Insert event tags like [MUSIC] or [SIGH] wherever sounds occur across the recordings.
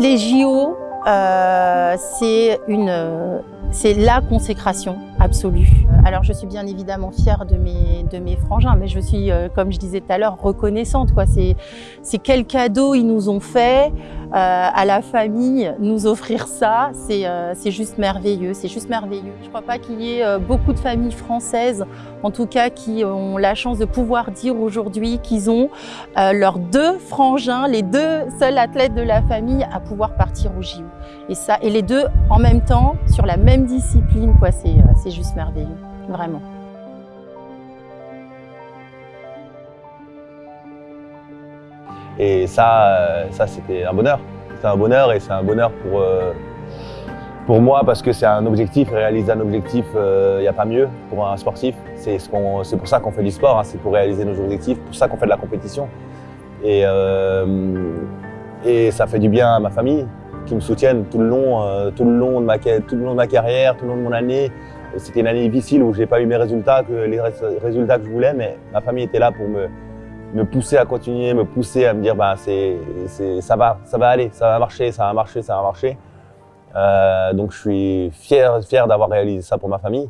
Les JO, euh, c'est la consécration absolue. Alors je suis bien évidemment fière de mes, de mes frangins, mais je suis, euh, comme je disais tout à l'heure, reconnaissante. C'est quel cadeau ils nous ont fait à la famille, nous offrir ça, euh, c'est juste merveilleux, c'est juste merveilleux. Je ne crois pas qu'il y ait beaucoup de familles françaises, en tout cas, qui ont la chance de pouvoir dire aujourd'hui qu'ils ont leurs deux frangins, les deux seuls athlètes de la famille à pouvoir partir au JO. Et, ça, et les deux en même temps, sur la même discipline, c'est juste merveilleux vraiment. Et ça, euh, ça c'était un bonheur. C'est un bonheur et c'est un bonheur pour, euh, pour moi parce que c'est un objectif, réaliser un objectif, il euh, n'y a pas mieux pour un sportif. C'est ce pour ça qu'on fait du sport, hein, c'est pour réaliser nos objectifs, pour ça qu'on fait de la compétition. Et, et ça fait du bien à ma famille qui me soutiennent tout le long, tout le long de ma, tout le long de ma carrière, tout le long de mon année. C'était une année difficile où je n'ai pas eu mes résultats, que les résultats que je voulais, mais ma famille était là pour me, me pousser à continuer, me pousser à me dire bah, c'est, ça va, ça va aller, ça va marcher, ça va marcher, ça va marcher. Euh, donc je suis fier, fier d'avoir réalisé ça pour ma famille.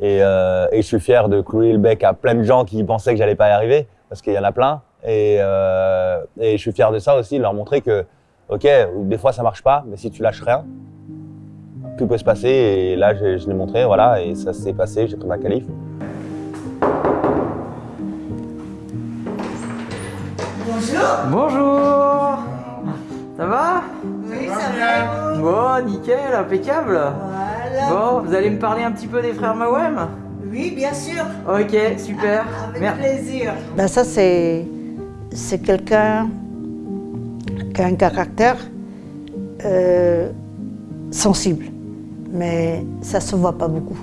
Et, euh, et, je suis fier de clouer le bec à plein de gens qui pensaient que j'allais pas y arriver, parce qu'il y en a plein. Et, euh, et, je suis fier de ça aussi, de leur montrer que, ok, des fois ça marche pas, mais si tu lâches rien, tout peut se passer. Et là, je, l'ai montré, voilà, et ça s'est passé, j'ai pris ma qualif. Bonjour Ça va Oui, ça va. Bon, nickel, impeccable Voilà. Bon, vous allez me parler un petit peu des frères Mawem Oui, bien sûr. Ok, super. Avec plaisir. Ben ça, c'est quelqu'un qui a un caractère euh, sensible mais ça se voit pas beaucoup.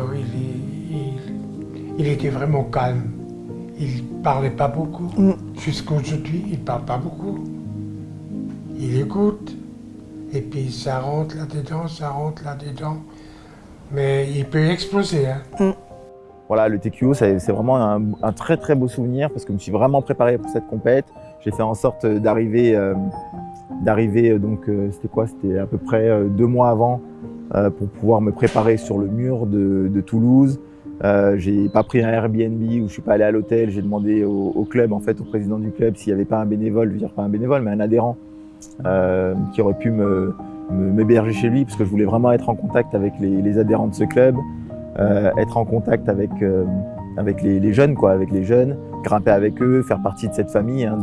Oui, il, était vraiment calme. Il parlait pas beaucoup. Mm. Jusqu'à aujourd'hui, il parle pas beaucoup. Il écoute, et puis ça rentre là-dedans, ça rentre là-dedans. Mais il peut exploser. Hein. Mm. Voilà, le TQO, c'est vraiment un, très très beau souvenir parce que je me suis vraiment préparé pour cette compète. J'ai fait en sorte d'arriver, euh, d'arriver euh, donc euh, c'était quoi? C'était à peu près deux mois avant euh, pour pouvoir me préparer sur le mur de, de Toulouse. Euh, j'ai pas pris un Airbnb ou je suis pas allé à l'hôtel. J'ai demandé au, club, en fait, au président du club, s'il n'y avait pas un bénévole, je veux dire pas un bénévole, mais un adhérent euh, qui aurait pu m'héberger chez lui parce que je voulais vraiment être en contact avec les, adhérents de ce club, euh, être en contact avec avec les, jeunes, quoi, avec les jeunes, grimper avec eux, faire partie de cette famille hein,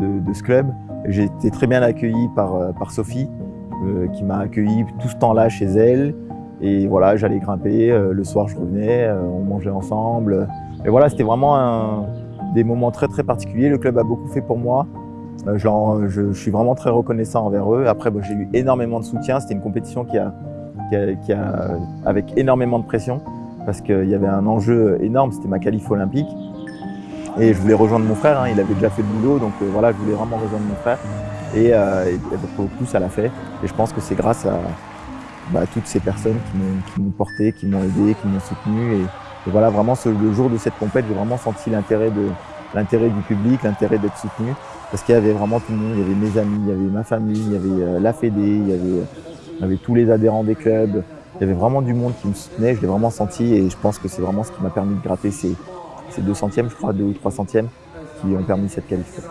de, ce club. J'ai été très bien accueilli par, par Sophie, qui m'a accueilli tout ce temps-là chez elle. Et voilà, j'allais grimper, euh, le soir je revenais, euh, on mangeait ensemble. Et voilà, c'était vraiment des moments très très particuliers. Le club a beaucoup fait pour moi. Genre, je, suis vraiment très reconnaissant envers eux. Après, bah, j'ai eu énormément de soutien. C'était une compétition qui a, avec énormément de pression parce qu'il y avait un enjeu énorme. C'était ma qualif olympique. Et je voulais rejoindre mon frère. Hein. Il avait déjà fait le boulot, donc voilà, je voulais vraiment rejoindre mon frère. Et, euh, et, pour le coup, ça l'a fait. Et je pense que c'est grâce à bah, toutes ces personnes qui m'ont porté, qui m'ont aidé, qui m'ont soutenu. Et, voilà, vraiment, ce, le jour de cette compète, j'ai vraiment senti l'intérêt du public, l'intérêt d'être soutenu. Parce qu'il y avait vraiment tout le monde. Il y avait mes amis, il y avait ma famille, il y avait euh, la Fédé, il y avait, il y avait tous les adhérents des clubs. Il y avait vraiment du monde qui me soutenait. Je l'ai vraiment senti et je pense que c'est vraiment ce qui m'a permis de gratter ces, ces deux centièmes, je crois, deux ou trois centièmes, qui ont permis cette qualification.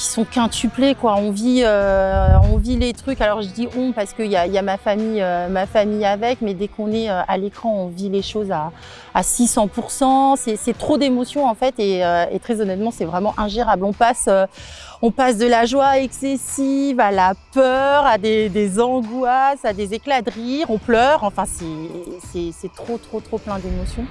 qui sont quintuplés quoi. On vit, euh, on vit les trucs. Alors je dis on parce qu'il y a, y a ma famille, euh, ma famille avec, mais dès qu'on est euh, à l'écran, on vit les choses à, à 600%. C'est trop d'émotions en fait et, très honnêtement, c'est vraiment ingérable. On passe, on passe de la joie excessive à la peur, à des, des angoisses, à des éclats de rire. On pleure. Enfin, c'est c'est- c'est trop, trop, trop plein d'émotions.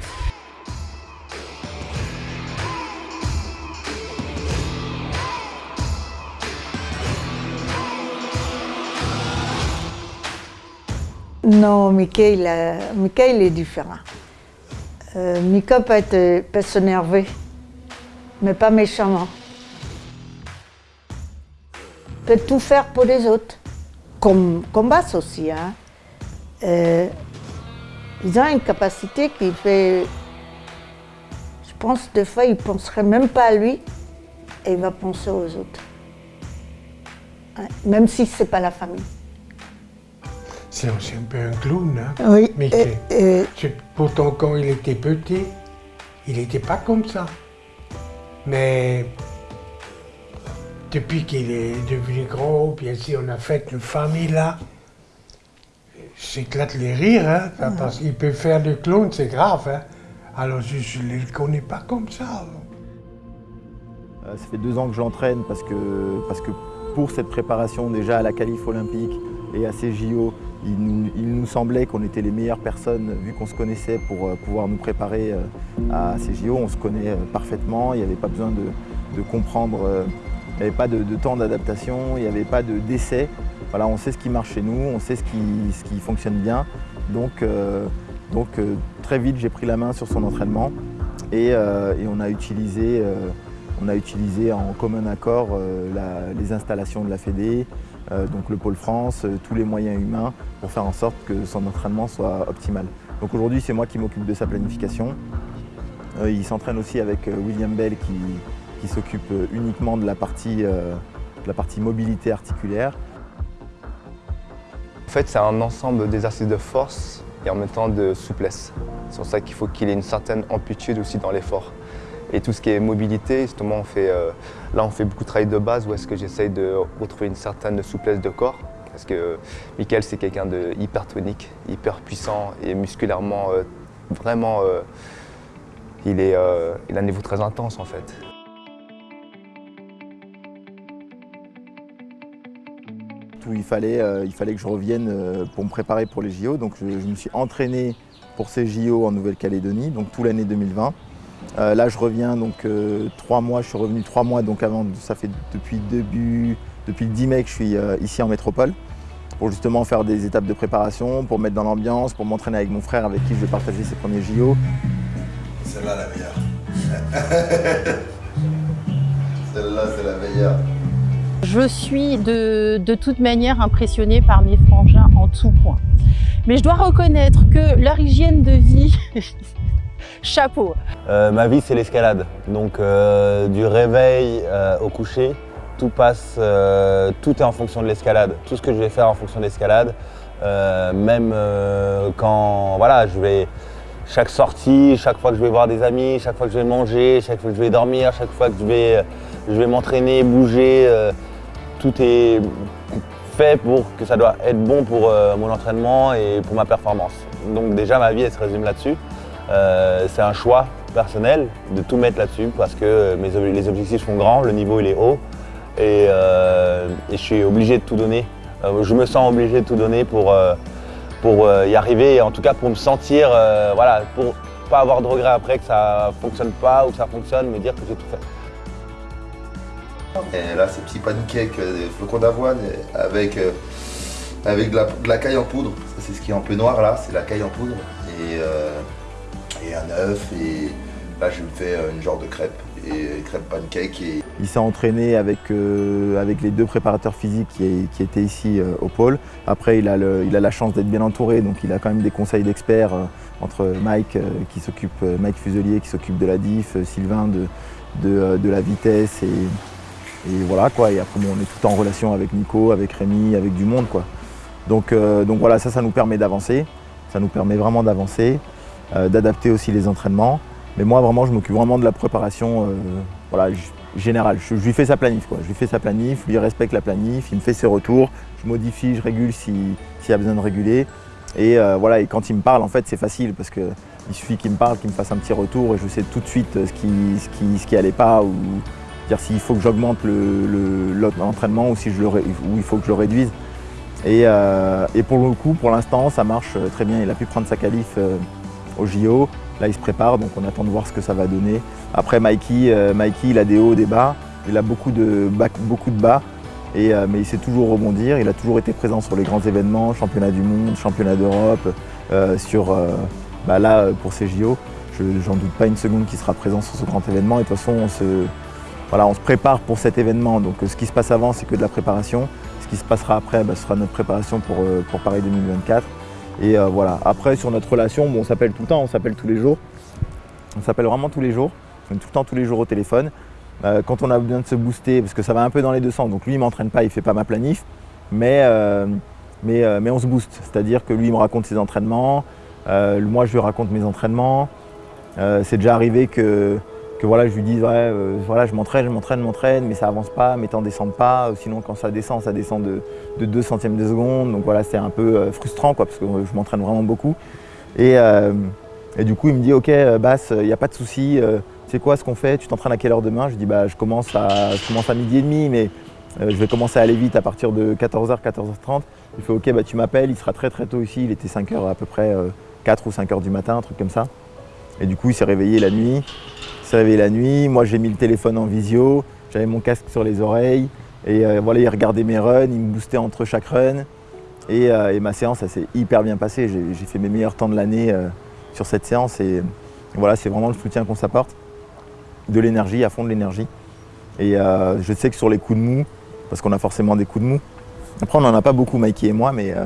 Non, Mickey, il est différent. Euh, Mika peut, être, peut s'énerver, mais pas méchamment. Peut tout faire pour les autres, comme, comme aussi. Hein. Euh, ils ont une capacité qui fait... Je pense des fois, il ne penserait même pas à lui et il va penser aux autres. Ouais, Même si ce n'est pas la famille. C'est un peu un clown, hein. Oui. Mickey. Pourtant, quand il était petit, il n'était pas comme ça. Mais depuis qu'il est devenu grand, bien sûr, on a fait une famille là. J'éclate les rires, hein, ça, parce qu'il peut faire du clown, c'est grave. Hein. Alors je ne le connais pas comme ça. Euh, Ça fait deux ans que je l'entraîne parce que, parce que pour cette préparation déjà à la qualif olympique et à ces JO, il nous, semblait qu'on était les meilleures personnes vu qu'on se connaissait pour euh, pouvoir nous préparer euh, à ces JO. On se connaît euh, parfaitement, il n'y avait pas besoin de, comprendre, il n'y avait pas de, temps d'adaptation, il n'y avait pas de d'essai. Voilà, on sait ce qui marche chez nous, on sait ce qui, fonctionne bien. Donc, très vite j'ai pris la main sur son entraînement et, on a utilisé on a utilisé en commun accord les installations de la Fédé, donc le Pôle France, euh, tous les moyens humains pour faire en sorte que son entraînement soit optimal. Donc aujourd'hui, c'est moi qui m'occupe de sa planification. Euh, il s'entraîne aussi avec euh, William Bell qui, s'occupe euh, uniquement de la, partie, euh, de la partie mobilité articulaire. En fait, c'est un ensemble d'exercices de force et en même temps de souplesse. C'est pour ça qu'il faut qu'il ait une certaine amplitude aussi dans l'effort. Et tout ce qui est mobilité, justement, euh, là, on fait beaucoup de travail de base où est-ce que j'essaye de retrouver une certaine souplesse de corps. Parce que Michael, c'est quelqu'un de hyper tonique, hyper puissant et musculairement, euh, vraiment, euh, il, est, euh, il a un niveau très intense en fait. Il, fallait, euh, il fallait que je revienne euh, pour me préparer pour les JO. Donc je, je me suis entraîné pour ces JO en Nouvelle-Calédonie, donc tout l'année 2020. Euh, là, je reviens donc euh, trois mois. Je suis revenu trois mois, donc avant, ça fait depuis début, depuis le 10 mai que je suis euh, ici en métropole pour justement faire des étapes de préparation, pour me mettre dans l'ambiance, pour m'entraîner avec mon frère avec qui je vais partager ces premiers JO. Celle-là, la meilleure. [LAUGHS] Celle-là, c'est la meilleure. Je suis de, de toute manière impressionnée par mes frangins en tout point. Mais je dois reconnaître que leur hygiène de vie, [LAUGHS] chapeau. Euh, ma vie, c'est l'escalade. Donc, euh, du réveil euh, au coucher, tout passe, tout est en fonction de l'escalade. Tout ce que je vais faire en fonction de l'escalade, même quand, voilà, je vais, chaque sortie, chaque fois que je vais voir des amis, chaque fois que je vais manger, chaque fois que je vais dormir, chaque fois que je vais, je vais m'entraîner, bouger, tout est fait pour que ça doit être bon pour mon entraînement et pour ma performance. Donc déjà, ma vie, elle se résume là-dessus. Euh, c'est un choix personnel de tout mettre là-dessus parce que les objectifs sont grands, le niveau il est haut et, euh, je suis obligé de tout donner. Euh, je me sens obligé de tout donner pour, y arriver et en tout cas pour me sentir, voilà, pour pas avoir de regrets après que ça fonctionne pas ou que ça fonctionne, me dire que j'ai tout fait. Et là, c'est petit pancake, des flocons d'avoine avec, avec de la, caille en poudre. C'est ce qui est un peu noir là, c'est la caille en poudre. Et un. Et là, je me fais une genre de crêpe. Et crêpe pancake. Et Il s'est entraîné avec, euh, avec les deux préparateurs physiques qui, étaient ici euh, au pôle. Après, il a, le- il a la chance d'être bien entouré, donc il a quand même des conseils d'experts euh, entre Mike, qui s'occupe, Mike Fuselier qui s'occupe de la diff, Sylvain de, de, de la vitesse et, et voilà quoi. Et après, bon, on est tout en relation avec Nico, avec Rémi, avec du monde quoi. Donc, donc voilà, ça, ça nous permet d'avancer. Ça nous permet vraiment d'avancer, d'adapter aussi les entraînements. Mais moi, vraiment, je m'occupe vraiment de la préparation euh, voilà, général. Je, lui fais sa planif, quoi. Je lui fais sa planif, lui respecte la planif, il me fait ses retours, je modifie, je régule s'il y a besoin de réguler. Et voilà, et quand il me parle, en fait, c'est facile parce qu'il suffit qu'il me parle, qu'il me fasse un petit retour et je sais tout de suite ce qui, ce qui, ce qui pas ou dire s'il faut que j'augmente l'entraînement le, ou si le, ou il faut que je le réduise. Et, et pour le coup, pour l'instant, ça marche très bien. Il a pu prendre sa qualif au JO. Là, il se prépare, donc on attend de voir ce que ça va donner. Après, Mikey, euh, Mikey il a des hauts, des bas. Il a beaucoup de, bas, beaucoup de bas. Et, euh, mais il sait toujours rebondir. Il a toujours été présent sur les grands événements, championnat du monde, championnat d'Europe, euh, sur bah là pour ces JO. J'en doute pas une seconde qu'il sera présent sur ce grand événement. Et de toute façon, on se, voilà, on se prépare pour cet événement. Donc ce qui se passe avant, c'est que de la préparation. Ce qui se passera après, bah, ce sera notre préparation pour, pour Paris 2024. Et voilà. Après, sur notre relation, on s'appelle tout le temps, on s'appelle tous les jours. On s'appelle vraiment tous les jours. On est tout le temps, tous les jours au téléphone. Euh, quand on a besoin de se booster, parce que ça va un peu dans les deux sens, donc lui il m'entraîne pas, il fait pas ma planif, mais, euh, mais, euh, mais on se booste. C'est-à-dire que lui il me raconte ses entraînements, moi je lui raconte mes entraînements. c'est déjà arrivé que, que voilà, je lui dise ouais, voilà, je m'entraîne, je m'entraîne, je m'entraîne, mais ça avance pas, mes temps descendent pas. Sinon quand ça descend, ça descend de, de 2 centièmes de seconde. Donc voilà, c'est un peu frustrant quoi, parce que je m'entraîne vraiment beaucoup. Et, et, du coup il me dit ok Bass, il n'y a pas de souci c'est quoi ce qu'on fait Tu t'entraînes à quelle heure demain? Je dis bah je commence à, commence à midi et demi, mais euh, je vais commencer à aller vite à partir de 14h, 14h30. Il fait ok bah tu m'appelles, il sera très très tôt ici, il était 5h à peu près 4 euh, ou 5h du matin, un truc comme ça. Et du coup il s'est réveillé la nuit. S'est réveillé la nuit, moi j'ai mis le téléphone en visio, j'avais mon casque sur les oreilles, et euh, voilà, il regardait mes runs, il me boostait entre chaque run. Et, et ma séance, ça s'est hyper bien passé. J'ai fait mes meilleurs temps de l'année sur cette séance. Et voilà, c'est vraiment le soutien qu'on s'apporte de l'énergie, à fond de l'énergie. Et euh, je sais que sur les coups de mou, parce qu'on a forcément des coups de mou, après on n'en a pas beaucoup Mikey et moi, mais euh,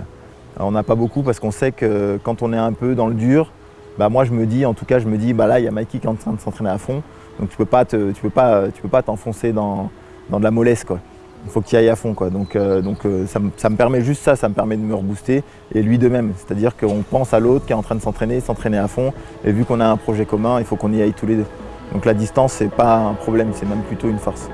on n'a pas beaucoup parce qu'on sait que quand on est un peu dans le dur, bah moi je me dis, en tout cas je me dis, bah là il y a Mikey qui est en train de s'entraîner à fond, donc tu peux pas tu peux pas, tu peux pas t'enfoncer dans, dans, de la mollesse quoi. Il faut que tu ailles à fond quoi. Donc, euh, donc ça, ça, me permet juste ça, ça me permet de me rebooster et lui de même. C'est-à-dire qu'on pense à l'autre qui est en train de s'entraîner, s'entraîner à fond. Et vu qu'on a un projet commun, il faut qu'on y aille tous les deux. Donc la distance, c'est pas un problème, c'est même plutôt une force.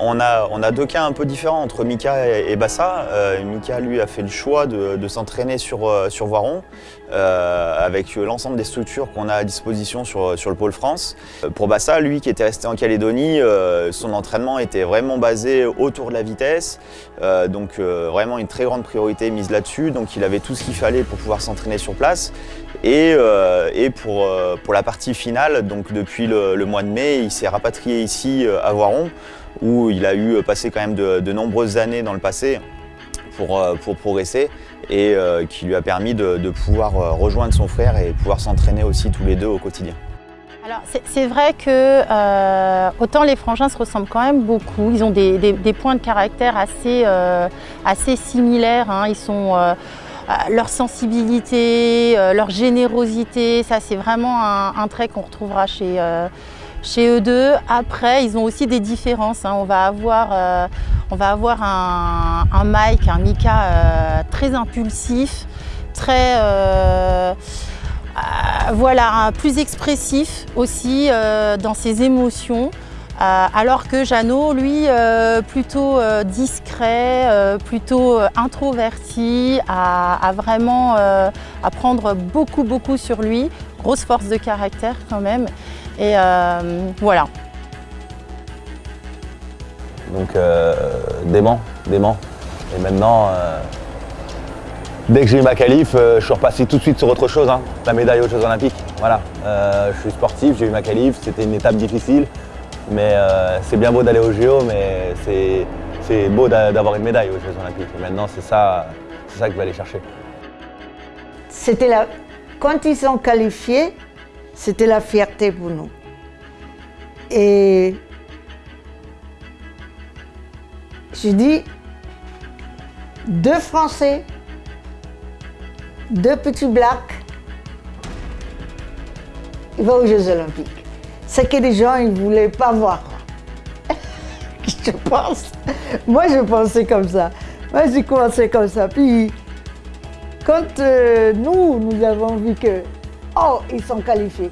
On a, deux cas un peu différents entre Mika et, Bassa. Euh, Mika, lui, a fait le choix de, s'entraîner sur, euh, Voiron, euh, avec l'ensemble des structures qu'on a à disposition sur, le pôle France. Pour Bassa, lui, qui était resté en Calédonie, son entraînement était vraiment basé autour de la vitesse, donc vraiment une très grande priorité mise là-dessus. Donc il avait tout ce qu'il fallait pour pouvoir s'entraîner sur place. Et, pour, la partie finale, donc depuis le mois de mai, il s'est rapatrié ici à Voiron où il a eu passé quand même de, nombreuses années dans le passé pour, euh, pour progresser et euh, qui lui a permis de, pouvoir euh, rejoindre son frère et pouvoir s'entraîner aussi tous les deux au quotidien. Alors c'est vrai que autant les frangins se ressemblent quand même beaucoup, ils ont des, points de caractère assez, assez similaires, hein. ils sont, leur sensibilité, leur générosité, ça c'est vraiment un trait qu'on retrouvera chez, chez eux deux, après, ils ont aussi des différences. Hein. On va avoir, euh, on va avoir un, Mike, un Mika euh, très impulsif, très, euh, voilà, plus expressif aussi dans ses émotions. alors que Jeannot, lui, plutôt discret, plutôt introverti, a, vraiment à prendre beaucoup, beaucoup sur lui. Grosse force de caractère quand même. Et euh, voilà. Donc euh, dément, dément. Et maintenant, euh, dès que j'ai eu ma qualif, je suis repassé tout de suite sur autre chose, hein. la médaille aux Jeux Olympiques. Voilà, je suis sportif, j'ai eu ma qualif, c'était une étape difficile, mais c'est bien beau d'aller aux JO, mais c'est beau d'avoir une médaille aux Jeux Olympiques. Et maintenant, c'est ça, ça que je vais aller chercher. C'était là, quand ils sont qualifiés, c'était la fierté pour nous. Et je dis, deux Français, deux petits blacks, il va aux Jeux Olympiques. C'est que les gens ne voulaient pas voir. [LAUGHS] je pense. Moi, je pensais comme ça. Moi, j'ai commencé comme ça. Puis, quand euh, nous, nous avons vu que, oh, ils sont qualifiés,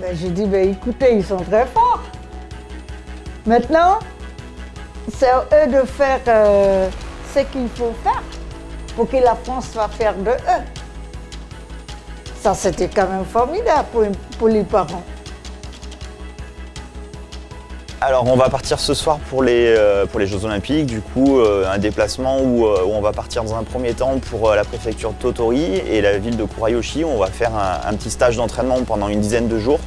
ben, j'ai dit, ben, écoutez, ils sont très forts. Maintenant, c'est à eux de faire euh, ce qu'il faut faire pour que la France soit fière de eux. Ça, c'était quand même formidable pour les parents. Alors on va partir ce soir pour les, euh, pour les Jeux Olympiques, du coup euh, un déplacement où, euh, où on va partir dans un premier temps pour la préfecture de Totori et la ville de Kurayoshi. On va faire un, un petit stage d'entraînement pendant une dizaine de jours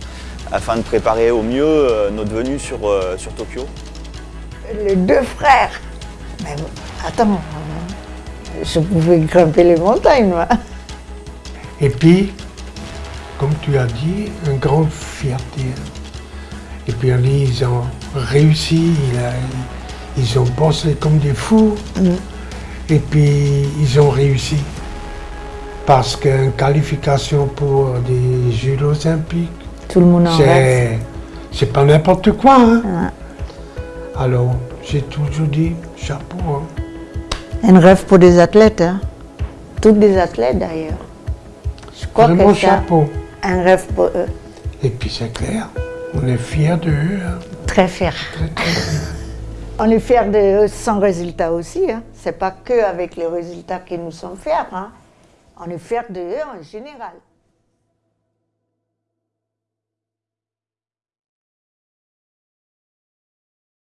afin de préparer au mieux notre venue sur, sur Tokyo. Les deux frères, mais attends, je pouvais grimper les montagnes moi. Et puis, comme tu as dit, une grande fierté. Et puis ils ont réussi, ils ont bossé comme des fous. Et puis ils ont réussi. Parce qu'une qualification pour des Jeux olympiques, Tout le monde en rêve. c'est pas n'importe quoi. hein. Alors, j'ai toujours dit chapeau. hein. Un rêve pour des athlètes, hein. Toutes des athlètes d'ailleurs. Je crois Vraiment que c'est chapeau. un rêve pour eux. Et puis c'est clair, on est fiers de eux. hein. Très fiers. Très, très fiers. [LAUGHS] On est fiers de eux sans résultat aussi. Hein. C'est pas que avec les résultats que nous sommes fiers. Hein. On est fiers de eux en général.